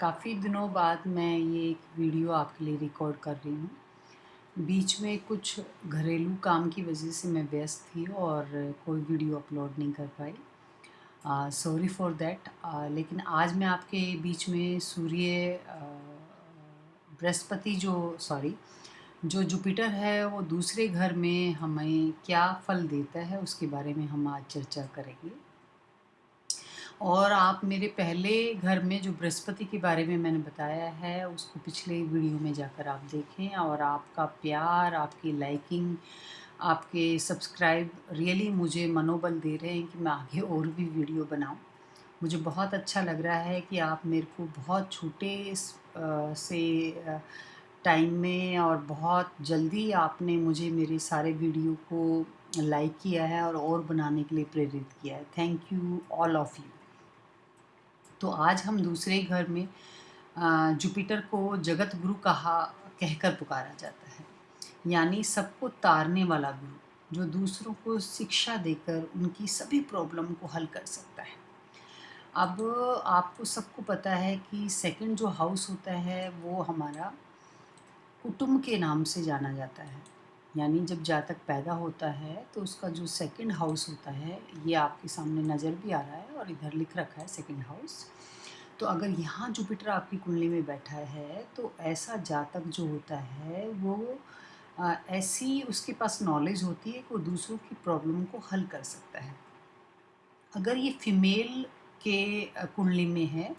काफ़ी दिनों बाद मैं ये एक वीडियो आपके लिए रिकॉर्ड कर रही हूँ। बीच में कुछ घरेलू काम की वजह से मैं व्यस्त थी और कोई वीडियो अपलोड नहीं कर पाई। सॉरी फॉर देट लेकिन आज मैं आपके बीच में सूर्य बृहस्पति जो सॉरी जो जुपिटर है, वो दूसरे घर में हमें क्या फल देता है, उसके बारे में हम आज चर्चा करेंगे। और आप मेरे पहले घर में जो बृहस्पति के बारे में मैंने बताया है, उसको पिछले वीडियो में जाकर आप देखें और आपका प्यार, आपकी लाइकिंग, आपके सब्सक्राइब रियली मुझे मनोबल दे रहे हैं कि मैं आगे और भी वीडियो बनाऊँ। मुझे बहुत अच्छा लग रहा है कि आप मेरे को बहुत छोटे से टाइम में और बहुत जल्दी आपने मुझे मेरे सारे वीडियो को लाइक किया है और और बनाने के लिए प्रेरित किया है। Thank you all of you. तो आज हम दूसरे घर में जुपिटर को जगत गुरु कहा, कहकर पुकारा जाता है। यानी सबको तारने वाला गुरु, जो दूसरों को शिक्षा देकर उनकी सभी प्रॉब्लम को हल कर सकता है। अब आपको सबको पता है कि सेकंड जो हाउस होता है, वो हमारा कुटुंब के नाम से जाना जाता है। यानी जब जातक पैदा होता है तो उसका जो सेकंड हाउस होता है, ये आपके सामने नज़र भी आ रहा है और इधर लिख रखा है सेकंड हाउस तो अगर यहाँ जुपिटर आपकी कुंडली में बैठा है तो ऐसा जातक जो होता है वो आ, ऐसी उसके पास नॉलेज होती है कि वो दूसरों की प्रॉब्लम को हल कर सकता है। अगर ये फीमेल के कुंडली में है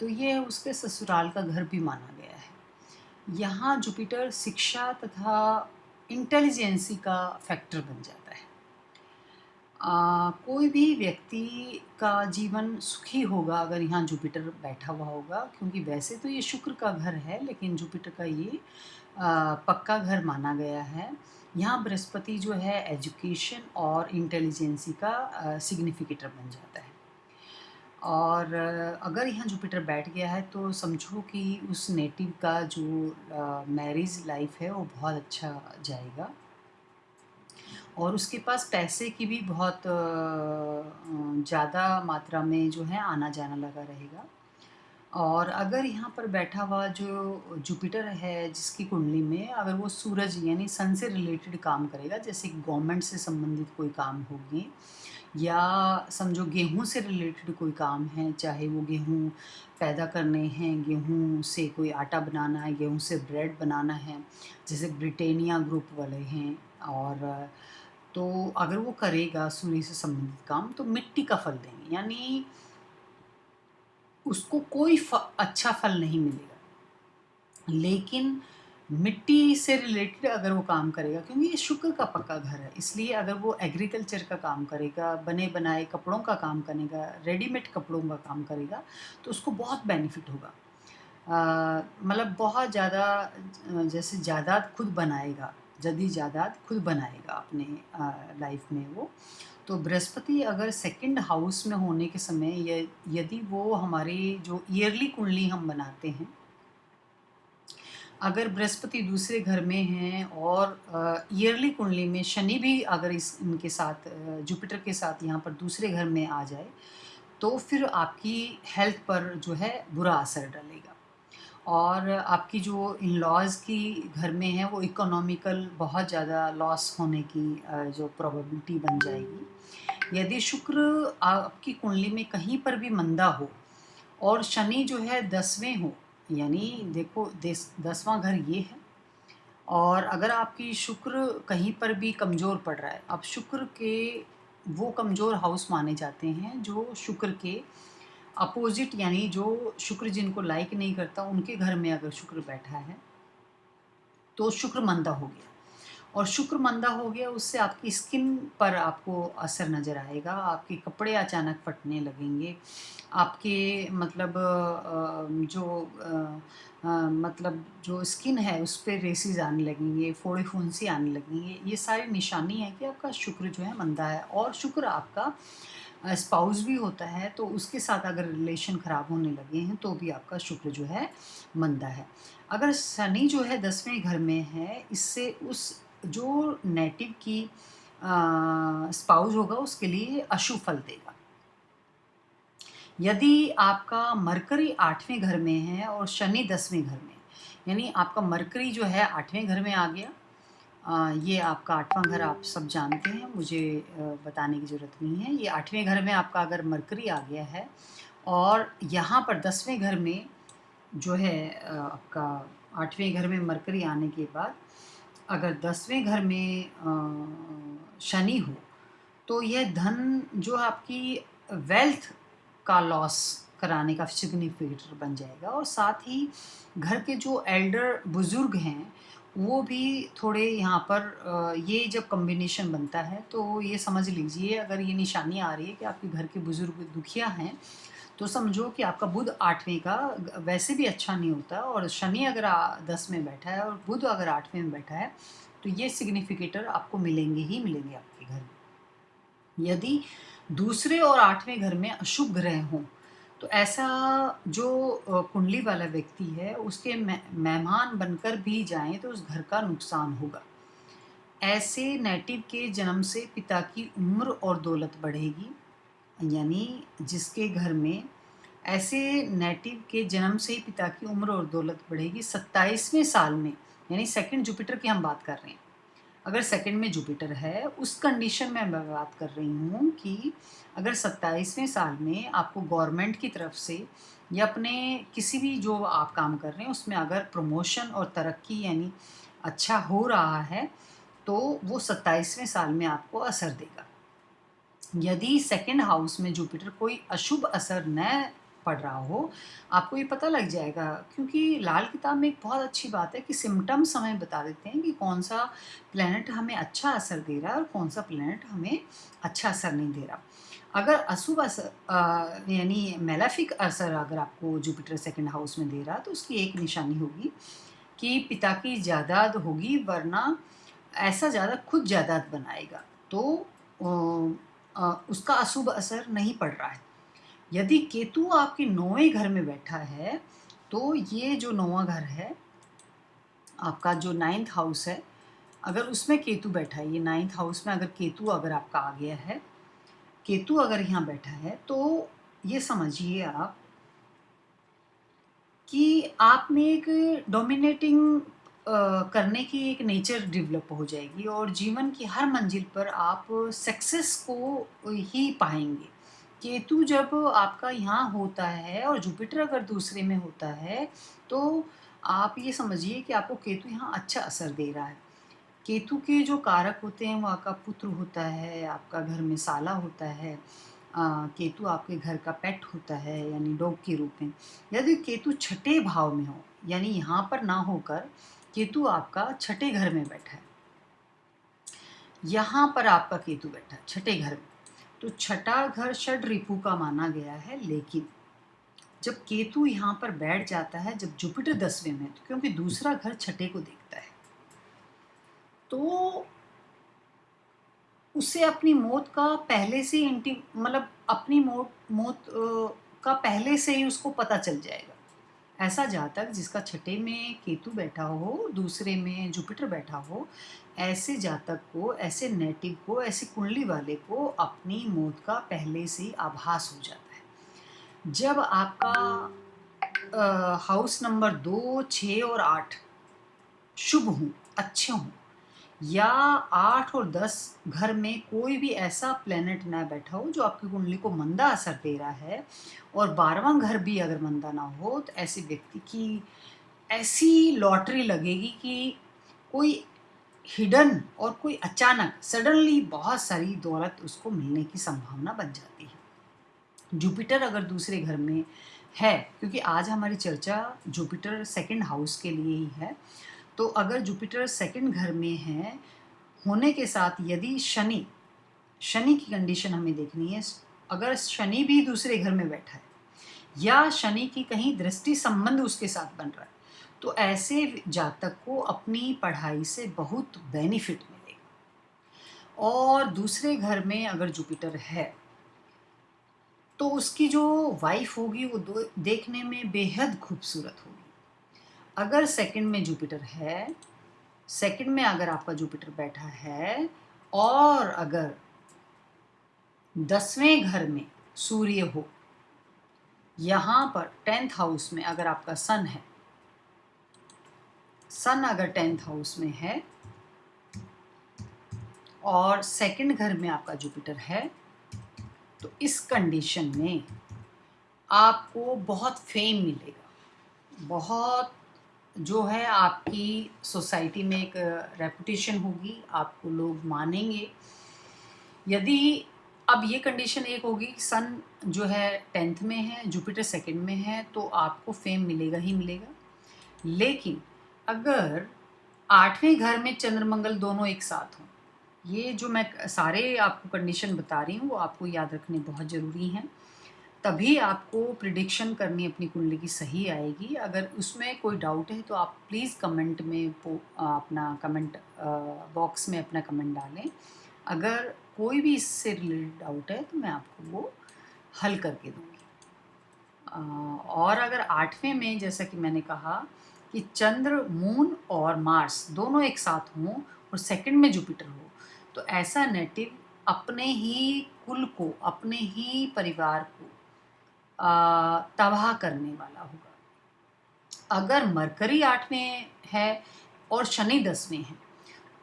तो ये उसके ससुराल का घर भी माना गया है। यहाँ जुपिटर शिक्षा तथा इंटेलिजेंसी का फैक्टर बन जाता है। आ, कोई भी व्यक्ति का जीवन सुखी होगा अगर यहाँ जुपिटर बैठा हुआ होगा क्योंकि वैसे तो ये शुक्र का घर है लेकिन जुपिटर का ये आ, पक्का घर माना गया है। यहाँ बृहस्पति जो है एजुकेशन और इंटेलिजेंसी का सिग्निफिकेटर बन जाता है। और अगर यहाँ जुपिटर बैठ गया है तो समझो कि उस नेटिव का जो मैरिज लाइफ है वो बहुत अच्छा जाएगा। और उसके पास पैसे की भी बहुत ज़्यादा मात्रा में जो है आना जाना लगा रहेगा। और अगर यहाँ पर बैठा हुआ जो जुपिटर है जिसकी कुंडली में अगर वो सूरज यानी सन से रिलेटेड काम करेगा, जैसे गवर्नमेंट से संबंधित कोई काम होगी या समझो गेहूँ से रिलेटेड कोई काम है, चाहे वो गेहूँ पैदा करने हैं, गेहूँ से कोई आटा बनाना है, गेहूँ से ब्रेड बनाना है, जैसे ब्रिटेनिया ग्रुप वाले हैं और तो अगर वो करेगा सूर्य से संबंधित काम तो मिट्टी का फल देंगे। यानी उसको कोई फ, अच्छा फल नहीं मिलेगा। लेकिन मिट्टी से रिलेटेड अगर वो काम करेगा क्योंकि ये शुक्र का पक्का घर है इसलिए अगर वो एग्रीकल्चर का काम करेगा बने बनाए कपड़ों का काम करेगा रेडीमेड कपड़ों का काम करेगा तो उसको बहुत बेनिफिट होगा। मतलब बहुत ज़्यादा जैसे जायदाद खुद बनाएगा जदी जायदाद खुद बनाएगा अपने लाइफ में वो। तो बृहस्पति अगर सेकंड हाउस में होने के समय यदि वो हमारे जो ईयरली कुंडली हम बनाते हैं, अगर बृहस्पति दूसरे घर में हैं और ईयरली कुंडली में शनि भी अगर इस, इनके साथ जुपिटर के साथ यहाँ पर दूसरे घर में आ जाए तो फिर आपकी हेल्थ पर जो है बुरा असर डालेगा। और आपकी जो इन लॉज की घर में है, वो इकोनॉमिकल बहुत ज़्यादा लॉस होने की जो प्रोबेबिलिटी बन जाएगी। यदि शुक्र आपकी कुंडली में कहीं पर भी मंदा हो और शनि जो है दसवें हो, यानी देखो दसवां घर ये है, और अगर आपकी शुक्र कहीं पर भी कमज़ोर पड़ रहा है, अब शुक्र के वो कमज़ोर हाउस माने जाते हैं जो शुक्र के अपोजिट, यानी जो शुक्र जिनको लाइक नहीं करता, उनके घर में अगर शुक्र बैठा है तो शुक्र मंदा हो गया। और शुक्र मंदा हो गया, उससे आपकी स्किन पर आपको असर नज़र आएगा, आपके कपड़े अचानक फटने लगेंगे, आपके मतलब जो मतलब जो स्किन है, उस पर रेसिस आने लगेंगे फोड़े फुंसी आने लगेंगे। ये सारी निशानी है कि आपका शुक्र जो है मंदा है, और शुक्र आपका स्पाउस भी होता है तो उसके साथ अगर रिलेशन ख़राब होने लगे हैं तो भी आपका शुक्र जो है मंदा है। अगर शनि जो है दसवें घर में है, इससे उस जो नेटिव की स्पाउस होगा, उसके लिए अशुभ फल देगा। यदि आपका मरकरी आठवें घर में है और शनि दसवें घर में यानी आपका मरकरी जो है आठवें घर में आ गया ये आपका आठवां घर आप सब जानते हैं, मुझे बताने की ज़रूरत नहीं है। ये आठवें घर में आपका अगर मरकरी आ गया है और यहाँ पर दसवें घर में जो है आपका आठवें घर में मरकरी आने के बाद अगर दसवें घर में शनि हो तो यह धन जो आपकी वेल्थ का लॉस कराने का सिग्निफिकेटर बन जाएगा। और साथ ही घर के जो एल्डर बुज़ुर्ग हैं वो भी थोड़े यहाँ पर ये जब कम्बिनेशन बनता है तो ये समझ लीजिए, अगर ये निशानी आ रही है कि आपके घर के बुज़ुर्ग दुखिया हैं तो समझो कि आपका बुध आठवें का वैसे भी अच्छा नहीं होता और शनि अगर दस में बैठा है और बुध अगर आठवें में बैठा है तो ये सिग्निफिकेटर आपको मिलेंगे ही मिलेंगे आपके घर में। यदि दूसरे और आठवें घर में अशुभ ग्रह हों तो ऐसा जो कुंडली वाला व्यक्ति है, उसके मेहमान बनकर भी जाएँ तो उस घर का नुकसान होगा। ऐसे नेटिव के जन्म से पिता की उम्र और दौलत बढ़ेगी, यानी जिसके घर में ऐसे नेटिव के जन्म से ही पिता की उम्र और दौलत बढ़ेगी, सत्ताईसवें साल में, यानी सेकंड जुपिटर की हम बात कर रहे हैं। अगर सेकंड में जुपिटर है, उस कंडीशन में मैं बात कर रही हूँ कि अगर सत्ताईसवें साल में आपको गवर्नमेंट की तरफ़ से या अपने किसी भी जो आप काम कर रहे हैं, उसमें अगर प्रमोशन और तरक्की यानी अच्छा हो रहा है तो वो सत्ताईसवें साल में आपको असर देगा। यदि सेकेंड हाउस में जुपिटर कोई अशुभ असर न पढ़ रहा हो, आपको ये पता लग जाएगा। क्योंकि लाल किताब में एक बहुत अच्छी बात है कि सिम्टम्स हमें बता देते हैं कि कौन सा प्लानट हमें अच्छा असर दे रहा है और कौन सा प्लानट हमें अच्छा असर नहीं दे रहा। अगर अशुभ असर यानी मेलाफिक असर अगर आपको जुपिटर सेकंड हाउस में दे रहा तो उसकी एक निशानी होगी कि पिता की जायदाद होगी, वरना ऐसा ज़्यादा खुद जायदाद बनाएगा। तो उसका अशुभ असर नहीं पड़ रहा है। यदि केतु आपके नौवें घर में बैठा है तो ये जो नौवा घर है, आपका जो नाइन्थ हाउस है, अगर उसमें केतु बैठा है, ये नाइन्थ हाउस में अगर केतु अगर आपका आ गया है, केतु अगर यहाँ बैठा है तो ये समझिए आप कि आप में एक डोमिनेटिंग करने की एक नेचर डेवलप हो जाएगी और जीवन की हर मंजिल पर आप सक्सेस को ही पाएँगे। केतु जब आपका यहाँ होता है और जुपिटर अगर दूसरे में होता है तो आप ये समझिए कि आपको केतु यहाँ अच्छा असर दे रहा है। केतु के जो कारक होते हैं वो आपका पुत्र होता है आपका घर में साला होता है आ, केतु आपके घर का पेट होता है यानी डॉग के रूप में। यदि केतु छठे भाव में हो यानी यहाँ पर ना होकर केतु आपका छठे घर में बैठा है। यहाँ पर आपका केतु बैठा है छठे घर में। तो छठा घर षड रिपु का माना गया है, लेकिन जब केतु यहाँ पर बैठ जाता है, जब जुपिटर दसवें में तो क्योंकि दूसरा घर छठे को देखता है तो उसे अपनी मौत का पहले से इंटी मतलब अपनी मौत मौत का पहले से ही उसको पता चल जाएगा। ऐसा जातक जिसका छठे में केतु बैठा हो, दूसरे में जुपिटर बैठा हो, ऐसे जातक को, ऐसे नेटिव को, ऐसे कुंडली वाले को अपनी मौत का पहले से ही आभास हो जाता है। जब आपका हाउस नंबर दो छ और आठ शुभ हों, अच्छे हों या आठ और दस घर में कोई भी ऐसा प्लेनेट ना बैठा हो जो आपकी कुंडली को मंदा असर दे रहा है। और बारहवां घर भी अगर मंदा ना हो तो ऐसे व्यक्ति की ऐसी लॉटरी लगेगी कि कोई हिडन और कोई अचानक सडनली बहुत सारी दौलत उसको मिलने की संभावना बन जाती है। जुपिटर अगर दूसरे घर में है, क्योंकि आज हमारी चर्चा जुपिटर सेकंड हाउस के लिए ही है तो अगर जुपिटर सेकंड घर में है, होने के साथ यदि शनि शनि की कंडीशन हमें देखनी है, अगर शनि भी दूसरे घर में बैठा है, या शनि की कहीं दृष्टि संबंध उसके साथ बन रहा है तो ऐसे जातक को अपनी पढ़ाई से बहुत बेनिफिट मिलेगा। और दूसरे घर में अगर जुपिटर है तो उसकी जो वाइफ होगी, वो देखने में बेहद खूबसूरत होगी। अगर सेकंड में जुपिटर है सेकंड में अगर आपका जुपिटर बैठा है, और अगर दसवें घर में सूर्य हो, यहाँ पर टेंथ हाउस में अगर आपका सन है सन अगर टेंथ हाउस में है, और सेकंड घर में आपका जुपिटर है तो इस कंडीशन में आपको बहुत फेम मिलेगा। बहुत जो है आपकी सोसाइटी में एक रेपुटेशन होगी, आपको लोग मानेंगे। यदि अब ये कंडीशन एक होगी सन जो है टेंथ में है जुपिटर सेकंड में है तो आपको फेम मिलेगा ही मिलेगा। लेकिन अगर आठवें घर में चंद्रमंगल दोनों एक साथ हों, ये जो मैं सारे आपको कंडीशन बता रही हूँ, वो आपको याद रखने बहुत ज़रूरी हैं। तभी आपको प्रिडिक्शन करनी अपनी कुंडली की सही आएगी। अगर उसमें कोई डाउट है तो आप प्लीज़ कमेंट में अपना कमेंट बॉक्स में अपना कमेंट डालें। अगर कोई भी इससे रिलेटेड डाउट है तो मैं आपको वो हल करके दूँगी। और अगर आठवें में जैसा कि मैंने कहा कि चंद्र मून और मार्स दोनों एक साथ हों और सेकंड में जुपिटर हो तो ऐसा नेटिव अपने ही कुल को, अपने ही परिवार को तबाह करने वाला होगा। अगर मरकरी आठवें है और शनि दसवें है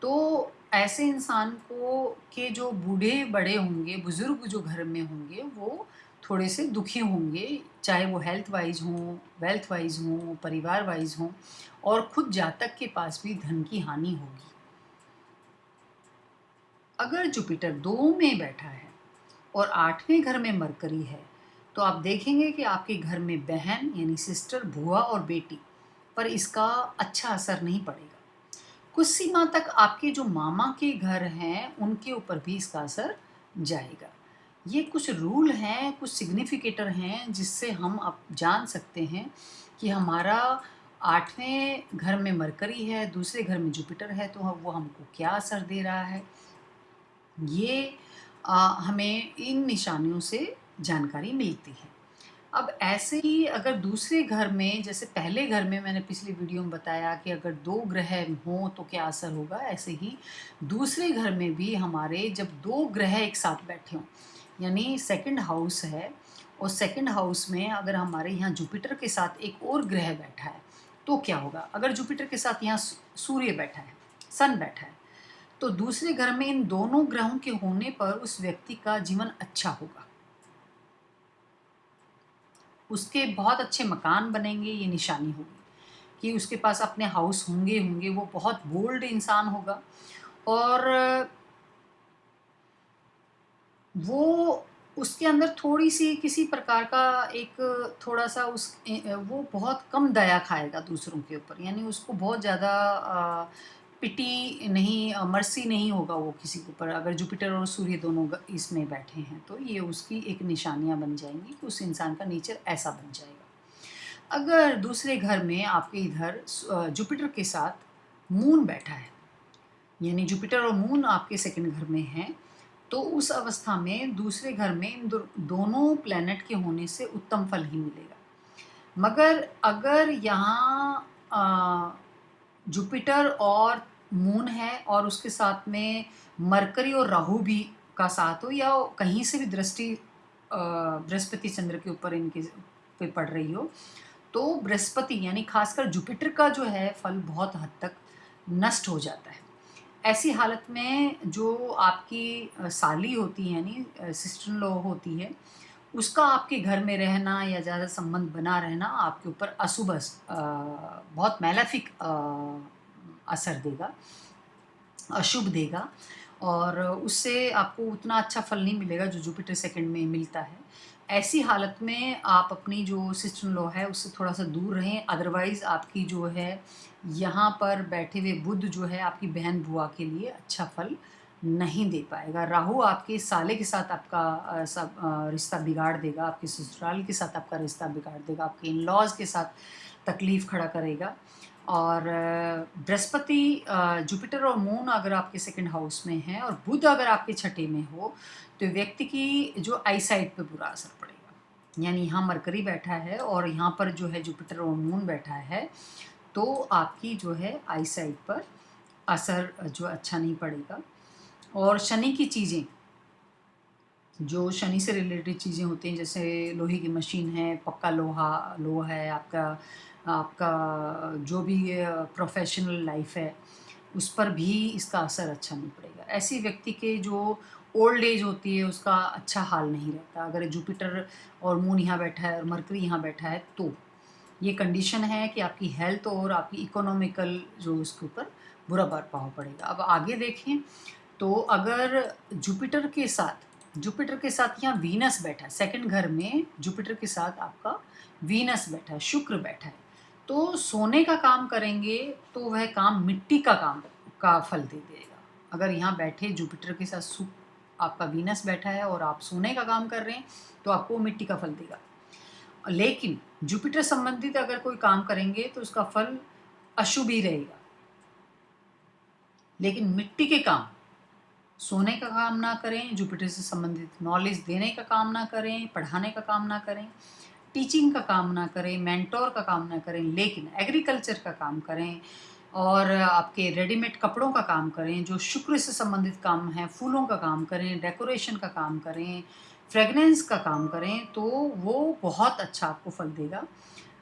तो ऐसे इंसान को, के जो बूढ़े बड़े होंगे, बुज़ुर्ग जो घर में होंगे, वो थोड़े से दुखी होंगे, चाहे वो हेल्थ वाइज हों वेल्थ वाइज हों, परिवार वाइज हों, और खुद जातक के पास भी धन की हानि होगी। अगर जुपिटर दो में बैठा है और आठवें घर में मरकरी है तो आप देखेंगे कि आपके घर में बहन यानी सिस्टर बुआ और बेटी पर इसका अच्छा असर नहीं पड़ेगा। कुछ सीमा तक आपके जो मामा के घर हैं उनके ऊपर भी इसका असर जाएगा। ये कुछ रूल हैं कुछ सिग्निफिकेटर हैं जिससे हम अब जान सकते हैं कि हमारा आठवें घर में मरकरी है दूसरे घर में जुपिटर है तो वो हमको क्या असर दे रहा है? ये आ, हमें इन निशानियों से जानकारी मिलती है। अब ऐसे ही अगर दूसरे घर में, जैसे पहले घर में मैंने पिछली वीडियो में बताया कि अगर दो ग्रह हों तो क्या असर होगा? ऐसे ही दूसरे घर में भी हमारे जब दो ग्रह एक साथ बैठे हों, यानी सेकंड हाउस है और सेकंड हाउस में अगर हमारे यहाँ जुपिटर के साथ एक और ग्रह बैठा है तो क्या होगा? अगर जुपिटर के साथ यहाँ सूर्य बैठा है सन बैठा है तो दूसरे घर में इन दोनों ग्रहों के होने पर उस व्यक्ति का जीवन अच्छा होगा। उसके बहुत अच्छे मकान बनेंगे, ये निशानी होगी। कि उसके पास अपने हाउस होंगे होंगे, वो बहुत बोल्ड इंसान होगा। और वो उसके अंदर थोड़ी सी किसी प्रकार का एक थोड़ा सा उस वो बहुत कम दया खाएगा दूसरों के ऊपर। यानी उसको बहुत ज़्यादा पिटी नहीं मर्सी नहीं होगा वो किसी के ऊपर। अगर जुपिटर और सूर्य दोनों इसमें बैठे हैं तो ये उसकी एक निशानियाँ बन जाएँगी उस इंसान का नेचर ऐसा बन जाएगा। अगर दूसरे घर में आपके इधर जुपिटर के साथ मून बैठा है, यानी जुपिटर और मून आपके सेकंड घर में हैं तो उस अवस्था में दूसरे घर में इन दोनों प्लैनेट के होने से उत्तम फल ही मिलेगा। मगर अगर यहाँ जुपिटर और मून है और उसके साथ में मरकरी और राहु भी का साथ हो, या कहीं से भी दृष्टि बृहस्पति चंद्र के ऊपर इनके पे पड़ रही हो तो बृहस्पति यानी खासकर जुपिटर का जो है फल बहुत हद तक नष्ट हो जाता है। ऐसी हालत में जो आपकी साली होती है, यानी सिस्टर लो होती है, उसका आपके घर में रहना या ज़्यादा संबंध बना रहना आपके ऊपर अशुभ बहुत मैलाफिक असर देगा, अशुभ देगा और उससे आपको उतना अच्छा फल नहीं मिलेगा जो जुपिटर सेकंड में मिलता है। ऐसी हालत में आप अपनी जो सिस्टर लॉ है, उससे थोड़ा सा दूर रहें। अदरवाइज़ आपकी जो है, यहाँ पर बैठे हुए बुद्ध जो है, आपकी बहन बुआ के लिए अच्छा फल नहीं दे पाएगा। राहु आपके साले के साथ आपका सब रिश्ता बिगाड़ देगा, आपके ससुराल के साथ आपका रिश्ता बिगाड़ देगा, आपके इन लॉज के साथ तकलीफ़ खड़ा करेगा। और बृहस्पति जुपिटर और मून अगर आपके सेकंड हाउस में है और बुध अगर आपके छठे में हो तो व्यक्ति की जो आई साइड पर बुरा असर पड़ेगा। यानी यहाँ मरकरी बैठा है और यहाँ पर जो है जुपिटर और मून बैठा है तो आपकी जो है आई साइड पर असर जो अच्छा नहीं पड़ेगा। और शनि की चीज़ें जो शनि से रिलेटेड चीज़ें होती हैं, जैसे लोहे की मशीन है, पक्का लोहा लोहा है, आपका आपका जो भी प्रोफेशनल लाइफ है, उस पर भी इसका असर अच्छा नहीं पड़ेगा। ऐसी व्यक्ति के जो ओल्ड एज होती है, उसका अच्छा हाल नहीं रहता। अगर जुपिटर और मून यहाँ बैठा है और मरकरी यहाँ बैठा है तो ये कंडीशन है कि आपकी हेल्थ और आपकी इकोनॉमिकल जो उसके ऊपर बुरा प्रभाव पड़ेगा। अब आगे देखें तो अगर जुपिटर के साथ जुपिटर के साथ यहाँ वीनस बैठा है। सेकंड घर में जुपिटर के साथ आपका वीनस बैठा है, शुक्र बैठा है। तो सोने का काम करेंगे तो वह काम मिट्टी का काम, का फल दे देगा। अगर यहाँ बैठे जुपिटर के साथ सुख आपका वीनस बैठा है और आप सोने का काम कर रहे हैं तो आपको मिट्टी का फल देगा। लेकिन जुपिटर संबंधित अगर कोई काम करेंगे तो उसका फल अशुभ ही रहेगा। लेकिन मिट्टी के काम सोने का काम ना करें जुपिटर से संबंधित नॉलेज देने का काम ना करें पढ़ाने का काम ना करें टीचिंग का काम ना करें मेंटोर का काम ना करें लेकिन एग्रीकल्चर का काम करें और आपके रेडीमेड कपड़ों का काम करें जो शुक्र से संबंधित काम है फूलों का काम करें डेकोरेशन का काम करें फ्रेगनेंस का काम करें तो वो बहुत अच्छा आपको फल देगा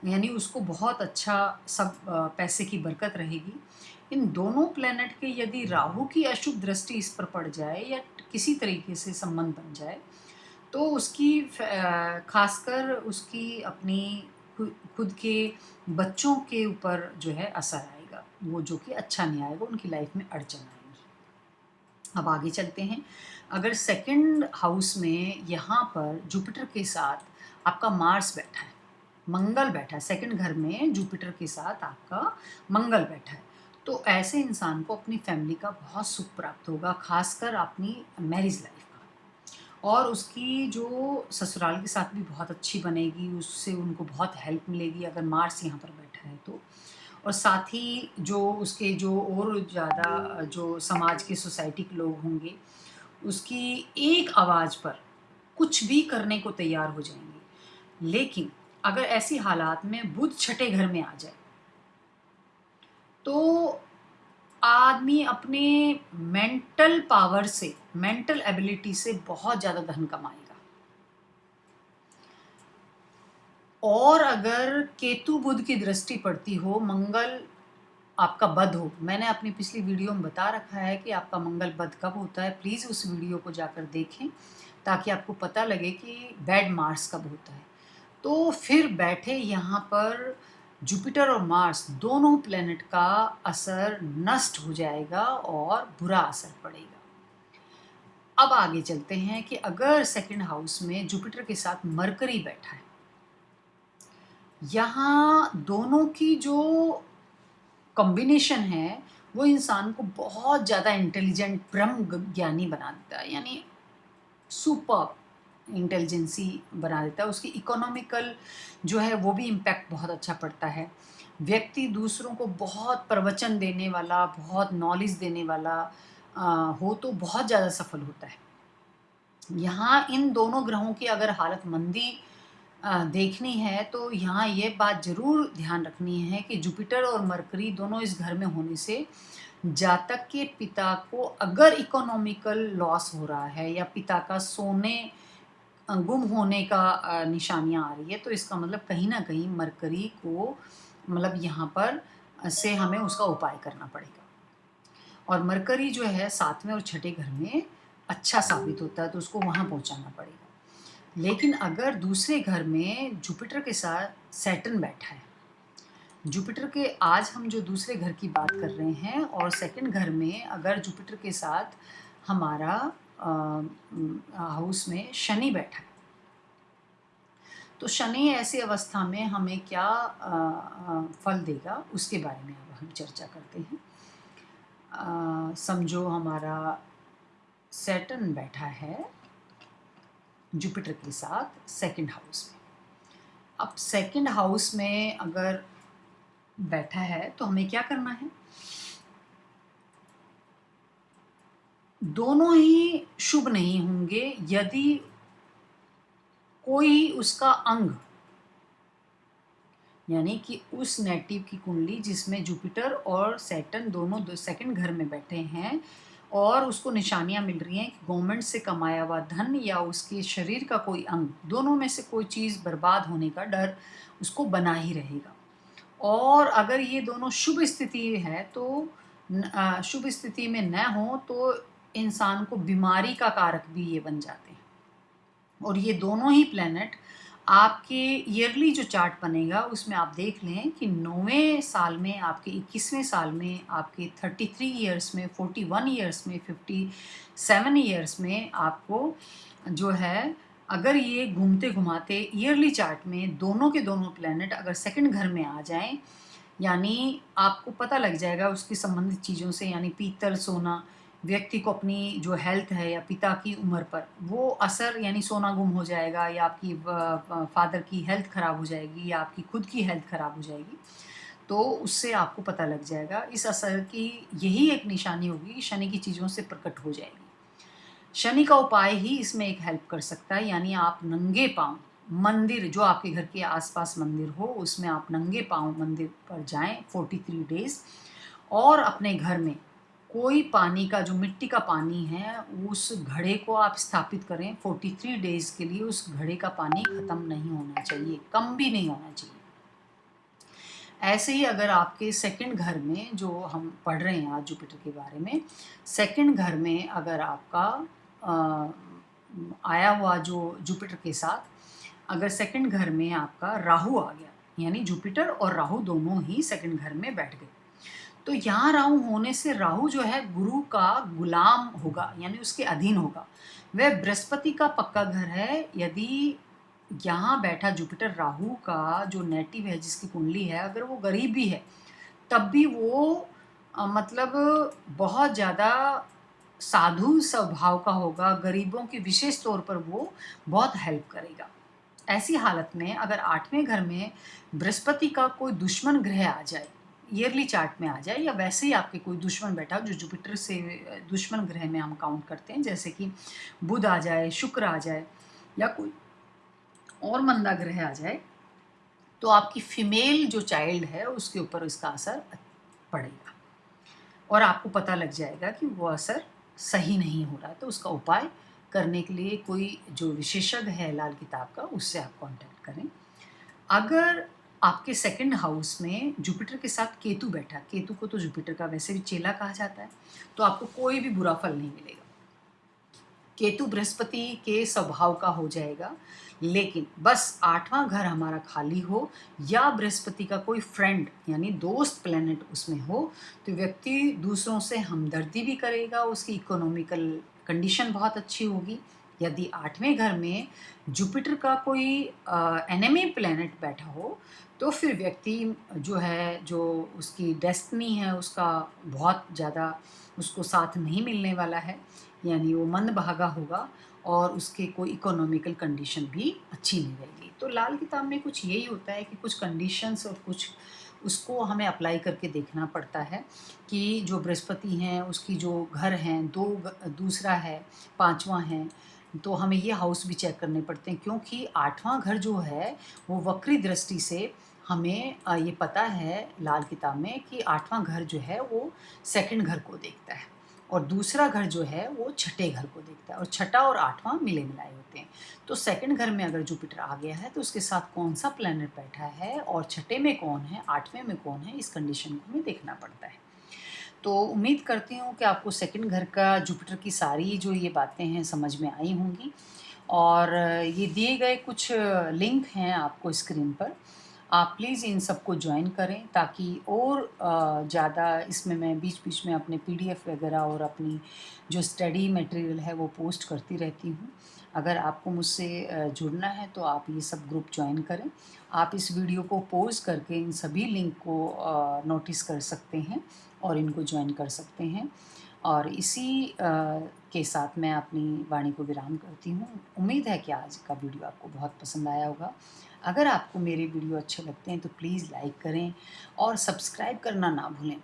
यानी उसको बहुत अच्छा सब पैसे की बरकत रहेगी इन दोनों प्लेनेट के यदि राहु की अशुभ दृष्टि इस पर पड़ जाए या किसी तरीके से संबंध बन जाए तो उसकी खासकर उसकी अपनी खुद के बच्चों के ऊपर जो है असर आएगा। वो जो कि अच्छा नहीं आएगा, उनकी लाइफ में अड़चन आएगी। अब आगे चलते हैं। अगर सेकंड हाउस में यहाँ पर जुपिटर के साथ आपका मार्स बैठा है, मंगल बैठा है सेकंड घर में जुपिटर के साथ आपका मंगल बैठा है तो ऐसे इंसान को अपनी फैमिली का बहुत सुख प्राप्त होगा, खासकर अपनी मैरिज लाइफ का। और उसकी जो ससुराल के साथ भी बहुत अच्छी बनेगी, उससे उनको बहुत हेल्प मिलेगी, अगर मार्स यहाँ पर बैठा है तो। और साथ ही जो उसके जो और ज़्यादा, जो समाज के सोसाइटी के लोग होंगे, उसकी एक आवाज़ पर कुछ भी करने को तैयार हो जाएँगे। लेकिन अगर ऐसी हालात में बुध छठे घर में आ जाए तो आदमी अपने मेंटल पावर से मेंटल एबिलिटी से बहुत ज़्यादा धन कमाएगा। और अगर केतु बुद्ध की दृष्टि पड़ती हो, मंगल आपका बद हो। मैंने अपनी पिछली वीडियो में बता रखा है कि आपका मंगल बद कब होता है। प्लीज़ उस वीडियो को जाकर देखें, ताकि आपको पता लगे कि बैड मार्स कब होता है। तो फिर बैठे यहाँ पर जुपिटर और मार्स दोनों प्लेनेट का असर नष्ट हो जाएगा और बुरा असर पड़ेगा। अब आगे चलते हैं कि अगर सेकंड हाउस में जुपिटर के साथ मरकरी बैठा है, यहाँ दोनों की जो कॉम्बिनेशन है, वो इंसान को बहुत ज़्यादा इंटेलिजेंट ब्रह्म ज्ञानी बना देता है, यानी सुपर इंटेलिजेंसी बना देता है उसकी इकोनॉमिकल जो है वो भी इम्पैक्ट बहुत अच्छा पड़ता है। व्यक्ति दूसरों को बहुत प्रवचन देने वाला बहुत नॉलेज देने वाला आ, हो तो बहुत ज़्यादा सफल होता है। यहाँ इन दोनों ग्रहों की अगर हालत मंदी आ, देखनी है तो यहाँ ये बात ज़रूर ध्यान रखनी है कि जुपिटर और मरकरी दोनों इस घर में होने से जातक के पिता को अगर इकोनॉमिकल लॉस हो रहा है या पिता का सोने गुम होने का निशानियाँ आ रही है तो इसका मतलब कहीं ना कहीं मरकरी को मतलब यहाँ पर से हमें उसका उपाय करना पड़ेगा। और मरकरी जो है सातवें और छठे घर में अच्छा साबित होता है तो उसको वहाँ पहुँचाना पड़ेगा। लेकिन अगर दूसरे घर में जुपिटर के साथ सैटन बैठा है, जुपिटर के आज हम जो दूसरे घर की बात कर रहे हैं, और सेकंड घर में अगर जुपिटर के साथ हमारा हाउस में शनि बैठा है। तो शनि ऐसी अवस्था में हमें क्या फल देगा, उसके बारे में अब हम चर्चा करते हैं। समझो हमारा सैटन बैठा है जुपिटर के साथ सेकंड हाउस में। अब सेकंड हाउस में अगर बैठा है तो हमें क्या करना है? दोनों ही शुभ नहीं होंगे यदि कोई उसका अंग, यानी कि उस नेटिव की कुंडली जिसमें जुपिटर और सैटन दोनों दो सेकंड घर में बैठे हैं और उसको निशानियाँ मिल रही हैं कि गवर्नमेंट से कमाया हुआ धन या उसके शरीर का कोई अंग, दोनों में से कोई चीज़ बर्बाद होने का डर उसको बना ही रहेगा। और अगर ये दोनों शुभ स्थिति है तो शुभ स्थिति में न हो तो इंसान को बीमारी का कारक भी ये बन जाते हैं। और ये दोनों ही प्लेनेट आपके ईयरली जो चार्ट बनेगा, उसमें आप देख लें कि नौवें साल में, आपके इक्कीसवें साल में, आपके थर्टी थ्री ईयर्स में फोर्टी वन ईयर्स में फिफ्टी सेवन ईयर्स में आपको जो है, अगर ये घूमते घुमाते ईयरली चार्ट में दोनों के दोनों प्लैनेट अगर सेकंड घर में आ जाएँ, यानी आपको पता लग जाएगा उसकी संबंधित चीज़ों से, यानी पीतल, सोना व्यक्ति को अपनी जो हेल्थ है या पिता की उम्र पर, वो असर यानी सोना गुम हो जाएगा या आपकी फादर की हेल्थ ख़राब हो जाएगी या आपकी खुद की हेल्थ ख़राब हो जाएगी तो उससे आपको पता लग जाएगा। इस असर की यही एक निशानी होगी कि शनि की चीज़ों से प्रकट हो जाएगी। शनि का उपाय ही इसमें एक हेल्प कर सकता है, यानी आप नंगे पाँव, मंदिर जो आपके घर के आसपास मंदिर हो, उसमें आप नंगे पाँव मंदिर पर जाएँ 43 डेज़ और अपने घर में कोई पानी का, जो मिट्टी का पानी है, उस घड़े को आप स्थापित करें। 43 डेज़ के लिए उस घड़े का पानी ख़त्म नहीं होना चाहिए, कम भी नहीं होना चाहिए। ऐसे ही अगर आपके सेकंड घर में, जो हम पढ़ रहे हैं आज जुपिटर के बारे में सेकंड घर में अगर आपका आया हुआ जो जुपिटर के साथ, अगर सेकंड घर में आपका राहु आ गया, यानी जुपिटर और राहु दोनों ही सेकंड घर में बैठ गए तो यहाँ राहु होने से राहु जो है गुरु का गुलाम होगा यानी उसके अधीन होगा। वह बृहस्पति का पक्का घर है यदि यहाँ बैठा जुपिटर राहु का जो नेटिव है जिसकी कुंडली है अगर वो गरीब भी है तब भी वो आ, मतलब बहुत ज़्यादा साधु स्वभाव का होगा गरीबों के विशेष तौर पर वो बहुत हेल्प करेगा। ऐसी हालत में अगर आठवें घर में बृहस्पति का कोई दुश्मन ग्रह आ जाए ईयरली चार्ट में आ जाए, या वैसे ही आपके कोई दुश्मन बैठा हो, जो जुपिटर से, दुश्मन ग्रह में हम काउंट करते हैं, जैसे कि बुध आ जाए, शुक्र आ जाए, या कोई और मंदा ग्रह आ जाए तो आपकी फीमेल जो चाइल्ड है, उसके ऊपर इसका असर पड़ेगा। और आपको पता लग जाएगा कि वो असर सही नहीं हो रहा तो उसका उपाय करने के लिए कोई जो विशेषज्ञ है लाल किताब का, उससे आप कांटेक्ट करें। अगर आपके सेकंड हाउस में जुपिटर के साथ केतु बैठा केतु को तो जुपिटर का वैसे भी चेला कहा जाता है तो आपको कोई भी बुरा फल नहीं मिलेगा। केतु बृहस्पति के स्वभाव का हो जाएगा, लेकिन बस आठवां घर हमारा खाली हो, या बृहस्पति का कोई फ्रेंड यानी दोस्त प्लेनेट उसमें हो तो व्यक्ति दूसरों से हमदर्दी भी करेगा, उसकी इकोनॉमिकल कंडीशन बहुत अच्छी होगी। यदि आठवें घर में जुपिटर का कोई एनिमी प्लेनेट बैठा हो तो फिर व्यक्ति जो है, जो उसकी डेस्टनी है, उसका बहुत ज़्यादा उसको साथ नहीं मिलने वाला है, यानी वो मंद भागा होगा और उसके कोई इकोनॉमिकल कंडीशन भी अच्छी नहीं रहेगी। तो लाल किताब में कुछ यही होता है कि कुछ कंडीशंस और कुछ उसको हमें अप्लाई करके देखना पड़ता है कि जो बृहस्पति हैं, उसकी जो घर हैं, दो दूसरा है, पांचवा है तो हमें ये हाउस भी चेक करने पड़ते हैं क्योंकि आठवां घर जो है, वो वक्री दृष्टि से हमें ये पता है लाल किताब में कि आठवां घर जो है, वो सेकंड घर को देखता है और दूसरा घर जो है, वो छठे घर को देखता है और छठा और आठवां मिले मिलाए होते हैं। तो सेकंड घर में अगर जुपिटर आ गया है तो उसके साथ कौन सा प्लैनेट बैठा है और छठे में कौन है, आठवें में कौन है, इस कंडीशन को हमें देखना पड़ता है। तो उम्मीद करती हूँ कि आपको सेकंड घर का जुपिटर की सारी जो ये बातें हैं समझ में आई होंगी। और ये दिए गए कुछ लिंक हैं आपको स्क्रीन पर। आप प्लीज़ इन सबको ज्वाइन करें ताकि और ज़्यादा इसमें मैं बीच बीच में अपने पीडीएफ वगैरह और अपनी जो स्टडी मटेरियल है वो पोस्ट करती रहती हूँ। अगर आपको मुझसे जुड़ना है तो आप ये सब ग्रुप ज्वाइन करें। आप इस वीडियो को पोज करके इन सभी लिंक को नोटिस कर सकते हैं और इनको ज्वाइन कर सकते हैं। और इसी के साथ मैं अपनी वाणी को विराम करती हूँ। उम्मीद है कि आज का वीडियो आपको बहुत पसंद आया होगा। अगर आपको मेरे वीडियो अच्छे लगते हैं तो प्लीज़ लाइक करें और सब्सक्राइब करना ना भूलें।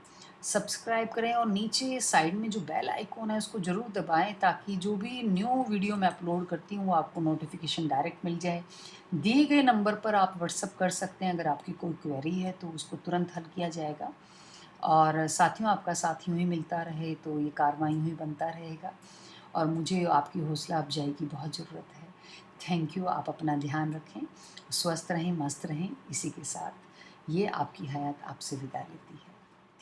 सब्सक्राइब करें और नीचे साइड में जो बेल आइकॉन है, उसको ज़रूर दबाएँ ताकि जो भी न्यू वीडियो मैं अपलोड करती हूँ, वो आपको नोटिफिकेशन डायरेक्ट मिल जाए। दिए गए नंबर पर आप व्हाट्सअप कर सकते हैं, अगर आपकी कोई क्वेरी है तो उसको तुरंत हल किया जाएगा। और साथियों, आपका साथ यूँ ही मिलता रहे तो ये कार्रवाई यूँ ही बनता रहेगा। और मुझे आपकी हौसला अफजाई की बहुत ज़रूरत है। थैंक यू आप अपना ध्यान रखें, स्वस्थ रहें, मस्त रहें, इसी के साथ ये आपकी हयात आपसे विदा लेती है।